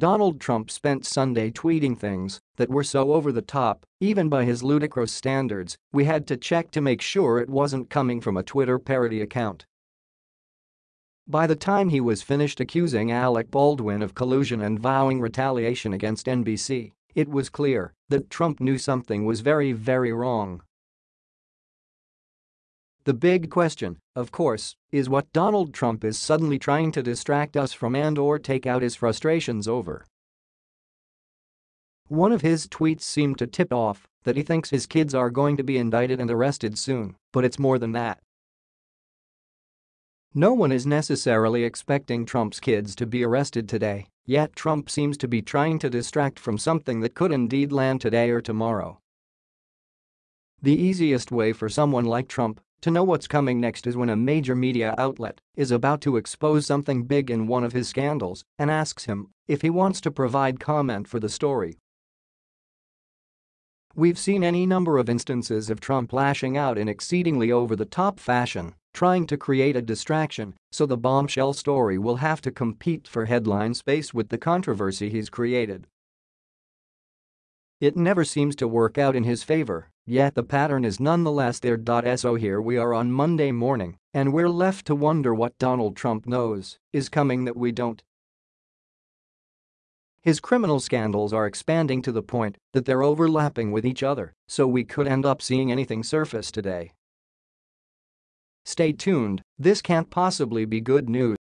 Donald Trump spent Sunday tweeting things that were so over the top, even by his ludicrous standards, we had to check to make sure it wasn't coming from a Twitter parody account. By the time he was finished accusing Alec Baldwin of collusion and vowing retaliation against NBC, it was clear that Trump knew something was very very wrong. The big question, of course, is what Donald Trump is suddenly trying to distract us from and or take out his frustrations over. One of his tweets seemed to tip off that he thinks his kids are going to be indicted and arrested soon, but it's more than that. No one is necessarily expecting Trump's kids to be arrested today, yet Trump seems to be trying to distract from something that could indeed land today or tomorrow. The easiest way for someone like Trump to know what's coming next is when a major media outlet is about to expose something big in one of his scandals and asks him if he wants to provide comment for the story. We've seen any number of instances of Trump lashing out in exceedingly over-the-top fashion trying to create a distraction so the bombshell story will have to compete for headline space with the controversy he's created. It never seems to work out in his favor, yet the pattern is nonetheless there. So here we are on Monday morning, and we're left to wonder what Donald Trump knows is coming that we don't. His criminal scandals are expanding to the point that they're overlapping with each other, so we could end up seeing anything surface today. Stay tuned, this can't possibly be good news.